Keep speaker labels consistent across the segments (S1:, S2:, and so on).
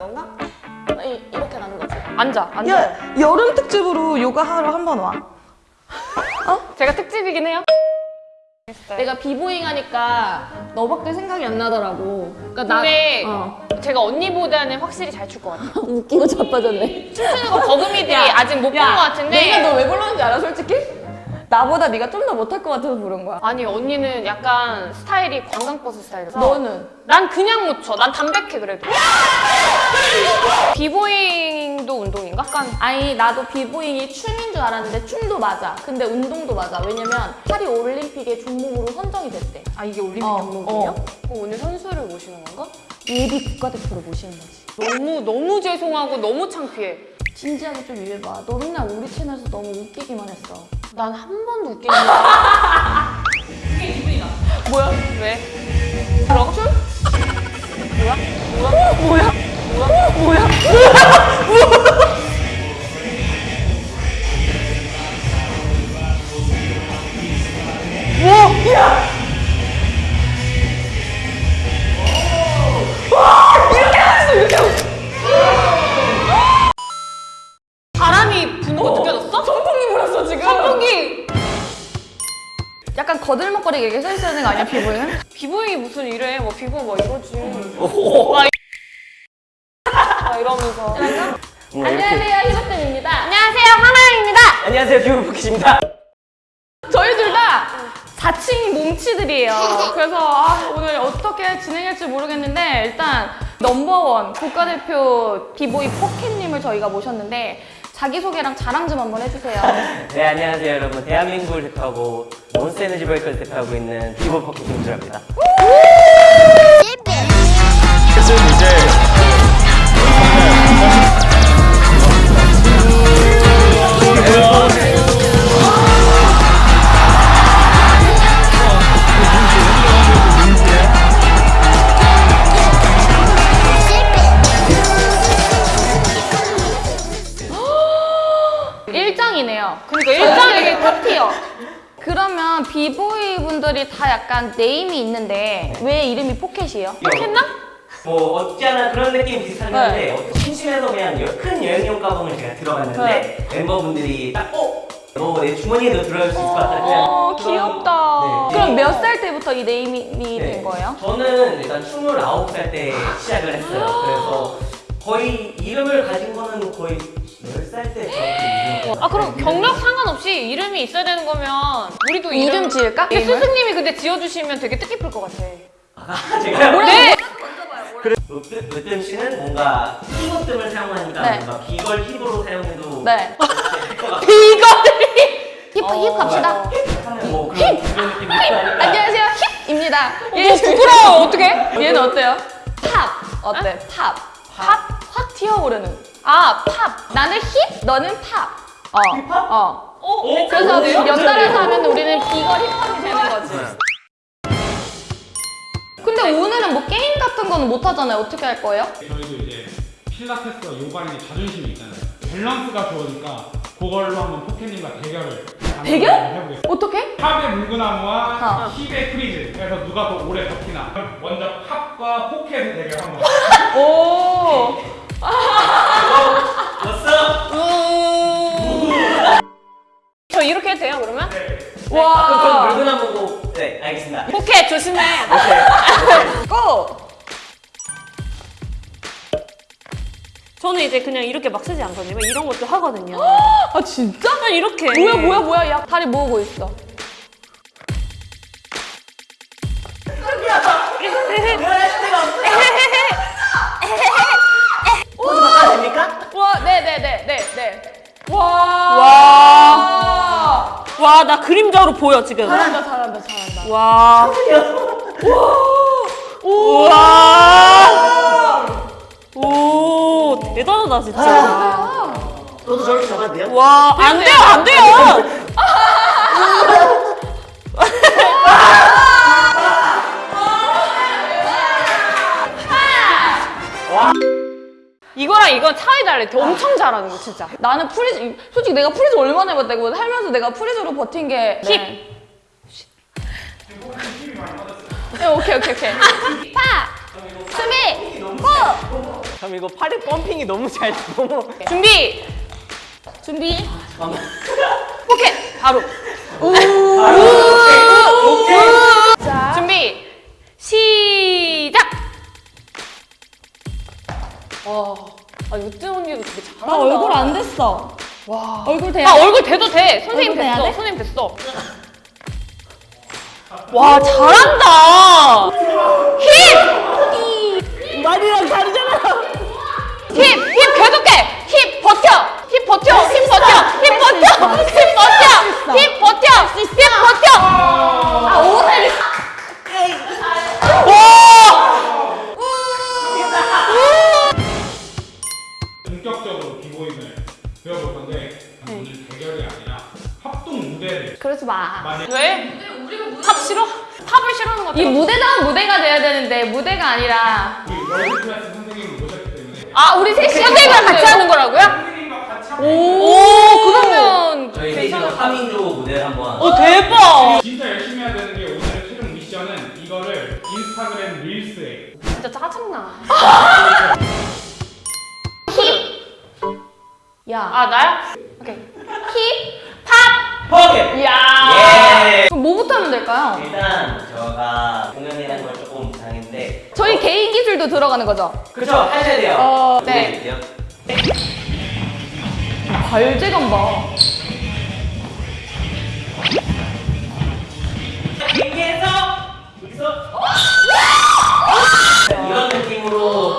S1: 건가? 이, 이렇게 나는 거지.
S2: 앉아, 앉아.
S3: 야, 여름 특집으로 요가 하러 한 번 와.
S2: 제가 특집이긴 해요.
S1: 내가 비보잉 하니까 너밖에 생각이 안 나더라고. 그러니까
S2: 근데
S1: 어.
S2: 제가 언니보다는 확실히 잘 출 것 같아요.
S1: 웃기고 자빠졌네.
S2: 춤추는 거 버금이들이 아직 못 본 것 같은데
S1: 내가 너 왜 불렀는지 알아, 솔직히? 나보다 네가 좀 더 못할 것 같아서 부른 거야.
S2: 아니 언니는 약간 스타일이 관광버스 스타일이라서
S1: 너는?
S2: 난 그냥 못 춰. 난 담백해 그래도. 비보잉도 운동인가? 약간
S1: 아니 나도 비보잉이 춤인 줄 알았는데 춤도 맞아. 근데 운동도 맞아. 왜냐면 파리 올림픽의 종목으로 선정이 됐대.
S2: 아 이게 올림픽
S1: 어,
S2: 종목이에요?
S1: 어.
S2: 오늘 선수를 모시는 건가?
S1: 예비 국가대표로 모시는 거지.
S2: 너무 너무 죄송하고 너무 창피해.
S1: 진지하게 좀 이해봐. 너 맨날 우리 채널에서 너무 웃기기만 했어.
S2: 난 한 번도 웃기는 거. 그게 기분이 나. 뭐야? 왜? 춤? 뭐야? 뭐야? 뭐야? 뭐야? 막 이러면서.
S1: 안녕하세요 희석dem입니다.
S2: 안녕하세요, 하나입니다.
S4: 안녕하세요 듀오포켓입니다
S1: 저희 둘다 자칭 몸치들이에요. 그래서 아, 오늘 어떻게 진행할지 모르겠는데 일단 넘버원 국가대표 비보이 포켓님을 저희가 모셨는데 자기소개랑 자랑 좀 한번 해주세요.
S4: 네 안녕하세요 여러분 대한민국을 대표하고 몬스터에너지 브레이크를 대표하고 있는 듀오포켓 김주라입니다
S5: 그래서 이제
S1: 약간 name이 있는데 왜 이름이 포켓이에요?
S2: 했나?
S4: 뭐 않아 그런 느낌 비슷하긴
S1: 네.
S4: 한데 어, 심심해서 그냥 여- 큰 여행용 가방을 제가 들어갔는데 멤버분들이 딱 어? 너 내 주머니에도 들어갈 수 있을 것 같다 그냥
S1: 어,
S4: 그런-
S1: 귀엽다.
S4: 네.
S1: 그럼 몇 살 때부터 이 name이
S4: 네.
S1: 된 거예요?
S4: 저는 일단 29살 때 시작을 했어요 그래서 거의 이름을 가진 거는 거의 10살 때 저한테
S2: 아 그럼 경력 상관없이 이름이 있어야 되는 거면 우리도 이름,
S1: 이름 지을까?
S2: 근데
S1: 이름을?
S2: 스승님이 근데 지어주시면 되게 뜻깊을 것 같아.
S4: 아, 제가요?
S2: 네!
S4: 으뜸, 으뜸 씨는 뭔가 힙으뜸을 사용하니까
S1: 네.
S4: 뭔가 b-girl 힙으로 사용해도
S1: 네.
S4: 같고
S1: 힙, 힙
S2: 어,
S1: 갑시다.
S4: 하는 뭐 그런 그런
S1: 안녕하세요. 힙입니다.
S2: 너 부끄러워 어떡해?
S1: 얘는 어때요? 팝. 어때? 팝. 팝? 확 튀어오르는.
S2: 아 팝.
S1: 나는 힙, 너는 팝. 어.
S4: 힙합?
S1: 어.
S2: 어?
S1: 그래서
S2: 그래요?
S1: 연달아서 하면 우리는 b-girl 힙합이 되는 거지. 근데 오늘은 뭐 게임 같은 거는 못 하잖아요. 어떻게 할 거예요?
S6: 저희도 이제 필라테스와 요가인의 자존심이 있잖아요. 밸런스가 좋으니까 그걸로 한번 포켓님과 대결을
S1: 대결?
S6: 해보겠습니다.
S1: 어떻게?
S6: 팝의 물구나무와
S1: 어.
S6: 힙의 freeze. 그래서 누가 더 오래 버티나. 먼저 팝과 포켓의 대결 한번.
S1: 오.
S4: 왔어?
S2: 저 이렇게 해도 돼요 그러면?
S4: 와 그럼
S1: 와.
S4: 물구나 보고 네 알겠습니다
S2: 포켓 조심해.
S1: 고!
S7: 저는 이제 그냥 이렇게 막 쓰지 않거든요. 이런 것도 하거든요.
S1: 아 진짜?
S7: 그냥 이렇게.
S1: 뭐야 뭐야 뭐야 야 다리 모으고 있어. 와. 와,
S7: 나 그림자로 보여, 지금.
S1: 잘한다, 잘한다, 잘한다.
S7: 와. 우와. 오, 대단하다, 진짜.
S4: 저도 저렇게 잡아도 돼요?
S7: 와, 안 돼요, 안 돼요.
S2: 이거랑 이건 차이 달라. 엄청 잘하는 거 진짜.
S1: 나는 freeze, 솔직히 내가 freeze 얼마나 해봤다, 이거 살면서 내가 freeze로 버틴 게.
S2: 힙.
S1: 네, 오케이, 오케이, 오케이. 파! 수미! 고!
S4: 그럼 이거 팔에 pumping이 너무 잘 너무
S2: 준비.
S1: 준비.
S4: 잠깐만.
S2: 포켓 바로.
S4: 바로 오케이. 오케이.
S1: 자.
S2: 준비. 시작. 와. 아 유진 언니도 되게 잘한다.
S1: 나 얼굴 안 됐어. 와. 얼굴 돼야
S2: 아
S1: 돼?
S2: 얼굴 돼도 돼. 선생님 됐어.
S1: 돼?
S2: 선생님 됐어. 와 잘한다.
S1: 무대다운 무대가 돼야 되는데 무대가 아니라
S2: 아 우리 셋이 선생님이랑 같이 하는 거라고요?
S6: 선생님과 같이 하면
S2: 오 그러면
S4: 저희 넷이서 3인조 무대를 한번
S2: 어 대박.
S6: 진짜 열심히 해야 되는 게 오늘의 최종 미션은 이거를 인스타그램 릴스에
S2: 진짜 짜증나.
S1: 야.
S2: 아 나야? 오케이.
S1: 힙.
S4: 포켓.
S1: 야.
S4: 예.
S1: 그럼 뭐부터 하면 될까요?
S4: 일단 제가
S1: 기술도 들어가는 거죠?
S4: 그쵸 하셔야 돼요.
S1: 어, 네. 발재감 봐.
S4: 경기에서 여기서 이런 느낌으로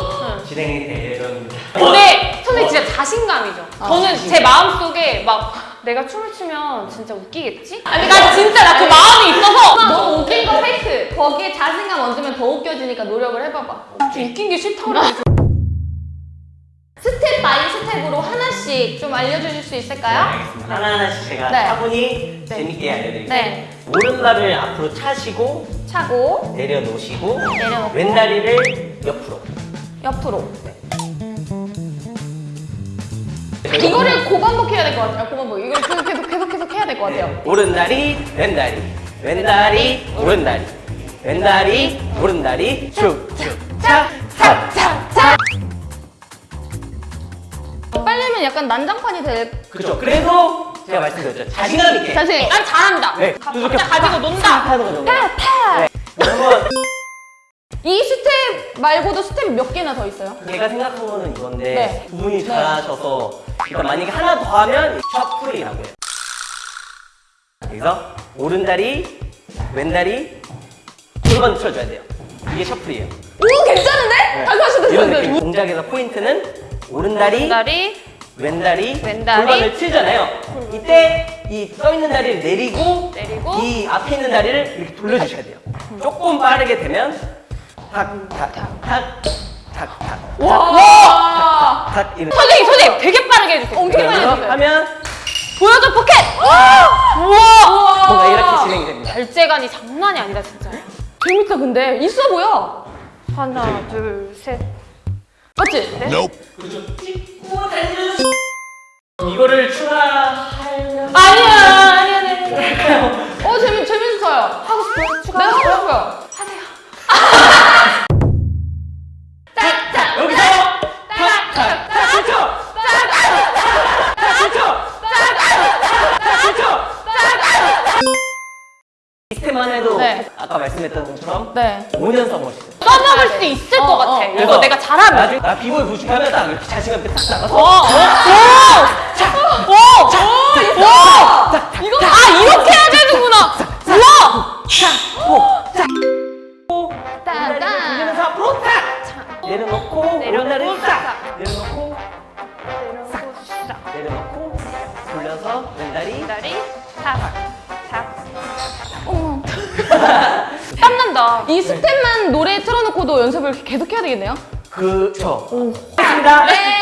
S4: 진행이 되려는
S2: 근데 선생님 진짜 자신감이죠.
S1: 아,
S2: 저는 제 마음 속에 막 내가 춤을 추면 진짜 웃기겠지? 아니 나 진짜 나 그 마음이 있어서
S1: 너무 웃긴 거 fake. 거기에 자신감 얹으면 더 웃겨지니까 노력을 해봐봐.
S2: 좀 웃긴 게 싫다고.
S1: step by step으로 하나씩 좀 알려주실 수 있을까요?
S4: 알겠습니다. 하나하나씩 제가
S1: 네.
S4: 차분히 재밌게 알려드릴게요.
S1: 네.
S4: 오른발을 앞으로 차시고
S1: 차고
S4: 내려놓으시고
S1: 내려놓고
S4: 왼다리를 옆으로
S1: 옆으로. 이거를 고반복 해야 될 것 같아요. 고반복. 이걸 계속 계속 계속 계속 해야 될 것 같아요.
S4: 오른다리 왼다리 왼다리 오른다리 왼다리 오른다리 쭉쭉 차차차
S1: 빨리면 약간 난장판이 될.
S4: 그렇죠. 그래서 제가 말씀드렸죠. 자신감 있게
S1: 자신.
S2: 난 잘한다.
S4: 네.
S2: 각자 가지고 논다.
S4: 하는 거죠.
S1: 타 타.
S4: 네.
S1: 이 스텝 말고도 스텝 몇 개나 더 있어요?
S4: 제가 생각한 거는 이건데
S1: 네.
S4: 두 분이 잘하셔서 일단 만약에 하나 더 하면 셔플이라고 해요. 그래서 오른다리, 왼다리 골반 틀어줘야 돼요. 이게 셔플이에요.
S1: 오 괜찮은데? 다시 하셔도
S4: 이런
S1: 돼요.
S4: 느낌. 동작에서 포인트는 오른다리,
S2: 다리
S4: 왼다리,
S2: 왼다리.
S4: 골반을 틀잖아요. 이때 이 써 있는 다리를 내리고,
S2: 내리고.
S4: 이 앞에 있는 다리를 이렇게 돌려주셔야 돼요. 조금 빠르게 되면 탁, 탁, 탁, 탁, 탁, 탁,
S1: 와.
S4: 탁 이렇게.
S2: 선생님 선생님 되게 빠르게 해주세요.
S1: 엄청 많이
S4: 그러면서
S1: 해주세요.
S4: 하면
S2: 보여줘 포켓. 우와.
S4: 뭔가 이렇게 진행이 됩니다.
S2: 결제관이 장난이 아니다 진짜.
S1: 재밌다 근데 있어 보여.
S2: 하나 둘 셋.
S1: 맞지? 네?
S6: 그렇죠.
S4: 이거를 추가하려면
S2: 아니야 아니야 아니야.
S1: 어 재밌 재밌어요. 하고 싶어요? 추가. 네 하고 싶어요.
S4: 여기서 탁, 탁, 탁, 그렇죠. 시스템만 해도
S1: 네.
S4: 아까 말씀했던 것처럼
S1: 네.
S4: 5년 써보시죠.
S2: 써먹을 수 있을
S1: 어,
S2: 것
S1: 어,
S2: 같아.
S1: 어.
S2: 이거 내가 잘하면.
S4: 나중에 나 비보이 부축하면 딱 이렇게 자신감 있게 딱 나가서
S2: 어, 어, 오! 오! 오! 이거 아 이렇게 해야 되는구나. 우와!
S1: 따단.
S4: 돌리면서 앞으로 탁! 내려놓고 오른다리 딱! 내려놓고 내려놓고 돌려서 왼다리
S2: 다
S1: 이 스텝만 노래 틀어놓고도 연습을 계속 해야 되겠네요.
S4: 그쵸 했습니다
S1: 네.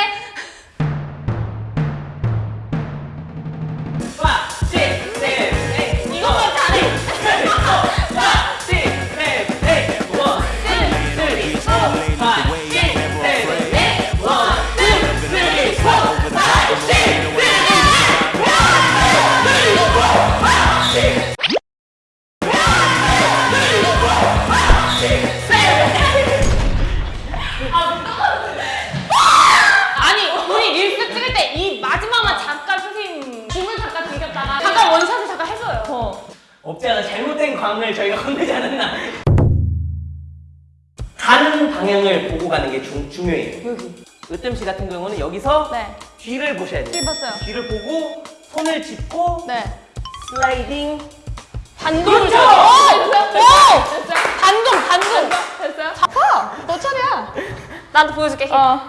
S4: 여기서
S1: 네.
S4: 뒤를 보셔야 돼요.
S1: 뒤 봤어요.
S4: 뒤를 보고 손을 짚고
S1: 네.
S4: 슬라이딩.
S2: 반동을
S1: 그렇죠.
S2: 줘야 돼. 오!
S1: 됐어요?
S2: 반동, 반동.
S1: 됐어요?
S2: 아, 너 차례야. 나도 보여줄게.
S1: 어.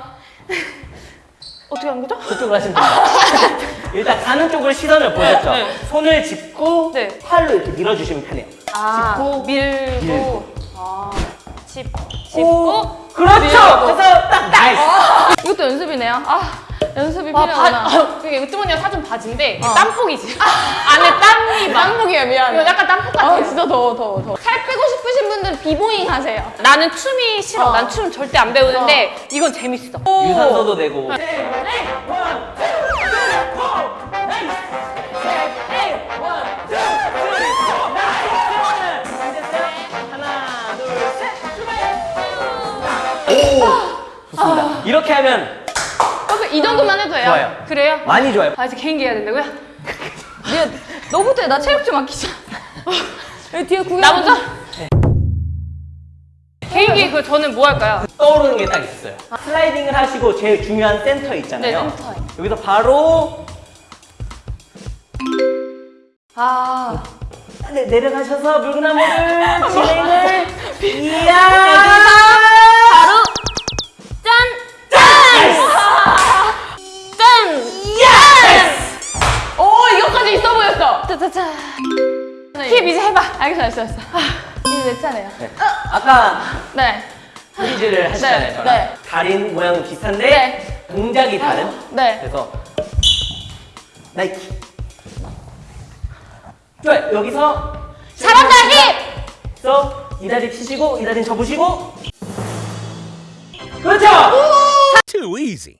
S2: 어떻게 하는 거죠?
S4: 그쪽으로 하시면 됩니다. 일단 가는 쪽으로 시선을 보셨죠?
S2: 네.
S4: 손을 짚고
S2: 네.
S4: 팔로 이렇게 밀어주시면 편해요.
S2: 아,
S1: 짚고, 밀고.
S4: 밀고.
S1: 아.
S2: 짚,
S4: 오,
S2: 짚고.
S4: 그렇죠. 그래서 딱 nice.
S1: 이것도 연습이네요. 아, 연습이
S2: 아,
S1: 필요하구나.
S2: 바, 아, 그게 으뜸 언니가 사준 바지인데
S1: 어.
S2: 땀복이지. 안에 땀이 막.
S1: 땀복이야, 미안해.
S2: 이거 약간 땀복 같아요.
S1: 아, 진짜 더워, 더워, 더워. 살 빼고 싶으신 분들은 비보잉 하세요.
S2: 나는 춤이 싫어.
S1: 어.
S2: 난춤 절대 안 배우는데 이건 재밌어.
S4: 유산소도 되고. 오, 좋습니다. 이렇게 하면
S1: 그래서 이 정도만 해도 돼요.
S4: 좋아요.
S2: 그래요?
S4: 많이 좋아요.
S1: 아, 이제 개인기 해야 된다고요? 네, 너부터 해. 나 체력 좀 아끼자. 여기 뒤에 구경.
S2: 나 먼저? 개인기 그 저는 뭐 할까요?
S4: 떠오르는 게 딱 있어요. 슬라이딩을 하시고 제일 중요한 센터 있잖아요.
S2: 네, 센터에.
S4: 여기서 바로
S1: 아,
S4: 네, 내려가셔서 물구나무를 진행을 이야
S2: 짜자자. 힙힙 이제 해봐.
S1: 알겠어, 알겠어, 알겠어. 아, 이제 내 차례요.
S4: 네. 아까
S1: 네.
S4: freeze를 하셨잖아요.
S1: 네,
S4: 저랑.
S1: 네.
S4: 다린 모양은 비슷한데
S1: 네.
S4: 동작이 다른.
S1: 네.
S4: 그래서 나이키. 좋아요. 여기서
S2: 잘한다 힙!
S4: 그래서 이 다리 치시고 이 다리 접으시고 그렇죠.
S5: Too easy.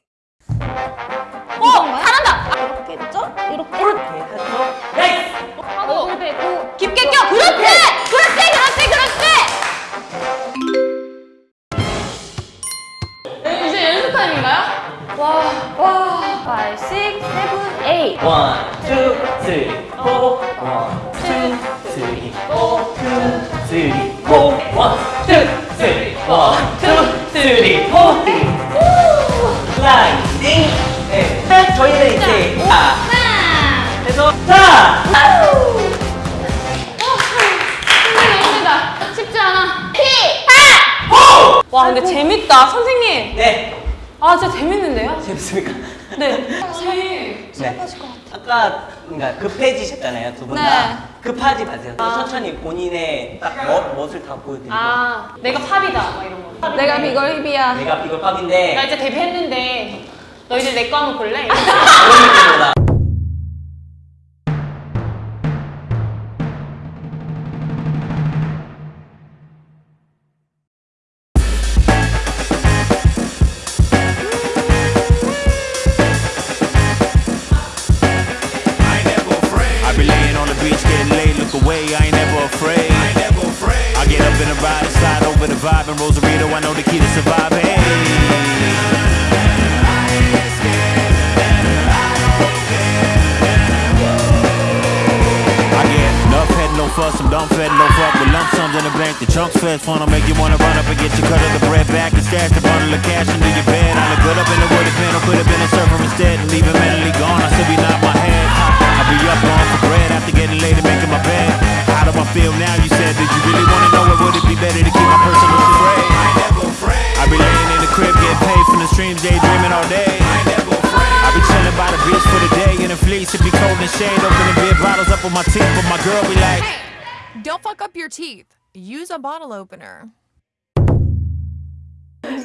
S2: 어! 잘한다!
S1: 이렇게 했죠? 이렇게.
S4: 이렇게 해서
S1: 와
S2: 근데 재밌다 선생님
S4: 네.
S2: 아 진짜 재밌는데요?
S4: 재밌습니까?
S2: 네
S1: 저희
S4: 네. 아까 그러니까 급해지셨잖아요 두 분 다.
S1: 네.
S4: 급하지 마세요. 천천히 본인의 딱 멋, 멋을 다 보여드리고.
S2: 아 내가 팝이다 막 이런 거
S1: 내가 비걸 힙이야.
S4: 내가 비글팝인데
S2: 나 이제 데뷔했는데 너희들 내 거 한번 볼래?
S5: fuss, I'm dumb fed, no fuck with lump sums in the bank. The chunks fed fun, I'll make you wanna run up and get your cut of the bread back and stash the bundle of cash under your bed. I look good up in the wooded pen, or could have been a server instead and leave it mentally gone. I still be nodding my head. I be up on for bread after getting laid and making my bed. How do I feel now? You said, did you really wanna know it? Would it be better to keep my personal afraid? I never pray. I be laying in the crib, getting paid from the streams, daydreaming all day. I never pray. I be chilling by the beach for the day in a fleece. It be cold and shade, opening beer bottles up with my teeth, but my girl be like.
S8: Don't fuck up your teeth. Use a bottle opener.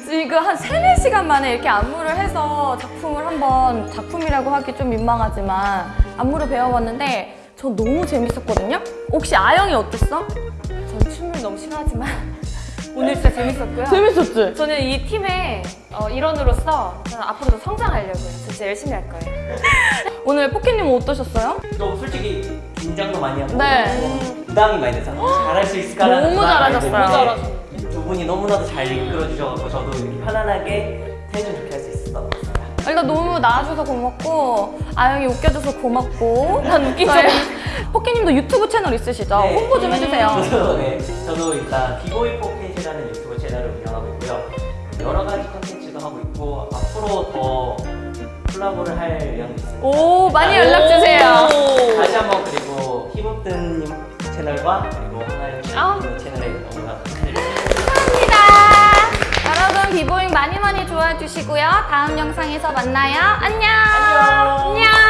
S1: 지금 한 3, 4시간 만에 이렇게 안무를 해서 작품을 한번 작품이라고 하기 좀 민망하지만 안무를 배워봤는데 저 너무 재밌었거든요? 혹시 아영이 어땠어? 전 춤을 너무 싫어하지만 오늘 진짜 재밌었고요.
S3: 재밌었지?
S2: 저는 이 팀의 어, 일원으로서 저는 앞으로도 성장하려고요 진짜 열심히 할 거예요
S1: 오늘 포켓님 어떠셨어요?
S4: 또 솔직히 긴장도 많이 하고
S1: 네.
S4: 부담이 많이 돼서 잘할 수 있을까라는
S1: 너무 잘하셨어요.
S4: 두 분이 너무나도 잘 이끌어 주셔서 저도 이렇게 편안하게 텐션 좋게 할 수 있었던 것 같습니다.
S1: 일단 너무 나와줘서 고맙고 아영이 웃겨줘서 고맙고
S2: 난 웃긴 적
S1: 포키님도 유튜브 채널 있으시죠?
S4: 네.
S1: 홍보 좀 해주세요.
S4: 저도, 네, 저도 일단 비보이 포켓 이라는 유튜브 채널을 운영하고 있고요. 여러 가지 컨텐츠도 하고 있고 앞으로 더 콜라보를 할 있습니다.
S1: 오 많이 연락 주세요.
S4: 다시 한번 그리고 히모뜬님 채널과 그리고 하나의
S1: 아.
S4: 채널에.
S1: 감사합니다. 여러분 비보잉 많이 많이 좋아해 주시고요. 다음 영상에서 만나요. 안녕. 안녕.